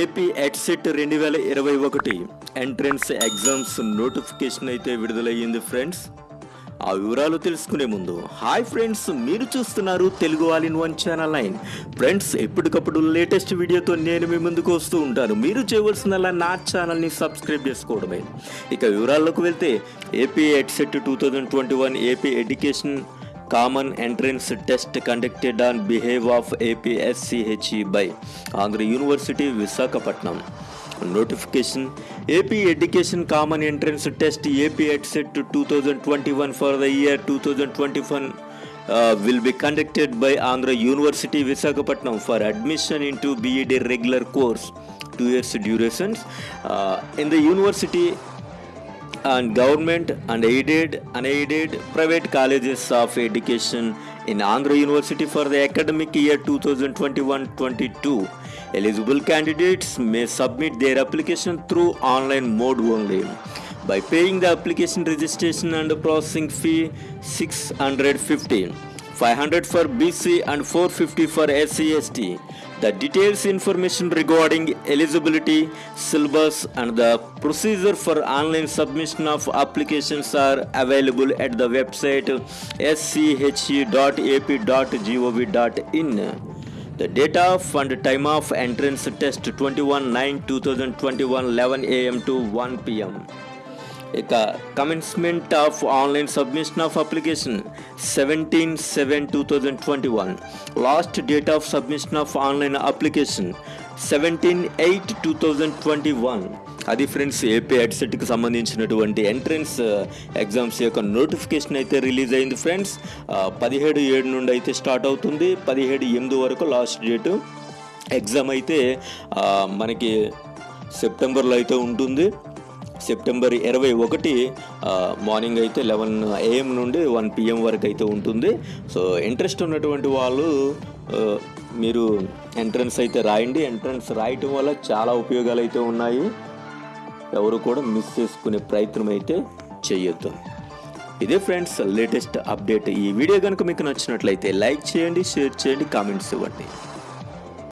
AP EdCET రెండు వేల ఇరవై ఒకటి ఎంట్రన్స్ ఎగ్జామ్స్ నోటిఫికేషన్ అయితే విడుదలయ్యింది ఫ్రెండ్స్. ఆ వివరాలు తెలుసుకునే ముందు హాయ్ ఫ్రెండ్స్ మీరు చూస్తున్నారు Telugu all in one channel nine. Friends ఎప్పటికప్పుడు లేటెస్ట్ వీడియోతో నేను మీ ముందుకు వస్తూ ఉంటాను. మీరు చేయవలసిందల్లా నా ఛానల్ని సబ్స్క్రైబ్ చేసుకోవడమే. ఇక వివరాల్లోకి వెళ్తే AP EdCET two thousand twenty one AP education common entrance test conducted on behalf of APSCHE by Andhra University Visakhapatnam. Notification AP Education Common Entrance Test AP EdSet 2021 for the year 2021 uh, will be conducted by Andhra University Visakhapatnam for admission into BEd regular course, two years durations. Uh, in the university, and government and aided unaided private colleges of education in Andhra University for the academic year 2021-22. Eligible candidates may submit their application through online mode only by paying the application registration and processing fee 650 500 for BC and 450 for SC ST. The details information regarding eligibility, syllabus, and the procedure for online submission of applications are available at the website sche.ap.gov.in. The date of and time of entrance test 21 9 2021 11 am to 1 pm. ఇక commencement of online submission of application seventeen seven two thousand twenty one last date of submission of online application seventeen eight two thousand twenty one అది friends AP హెడ్సెట్కి సంబంధించినటువంటి entrance exams uh, యొక్క notification అయితే release అయింది friends పదిహేడు ఏడు నుండి అయితే స్టార్ట్ అవుతుంది. పదిహేడు ఎనిమిది వరకు లాస్ట్ డేటు ఎగ్జామ్ అయితే మనకి సెప్టెంబర్లో అయితే ఉంటుంది. సెప్టెంబర్ ఇరవై ఒకటి మార్నింగ్ అయితే లెవెన్ ఏఎం నుండి వన్ పిఎం వరకు అయితే ఉంటుంది. సో ఇంట్రెస్ట్ ఉన్నటువంటి వాళ్ళు మీరు ఎంట్రన్స్ అయితే రాయండి. ఎంట్రన్స్ రాయటం వల్ల చాలా ఉపయోగాలు అయితే ఉన్నాయి. ఎవరు కూడా మిస్ చేసుకునే ప్రయత్నం అయితే చేయొద్దు. ఇదే ఫ్రెండ్స్ లేటెస్ట్ అప్డేట్ ఈ వీడియో కనుక మీకు నచ్చినట్లయితే లైక్ చేయండి షేర్ చేయండి కామెంట్స్ ఇవ్వండి.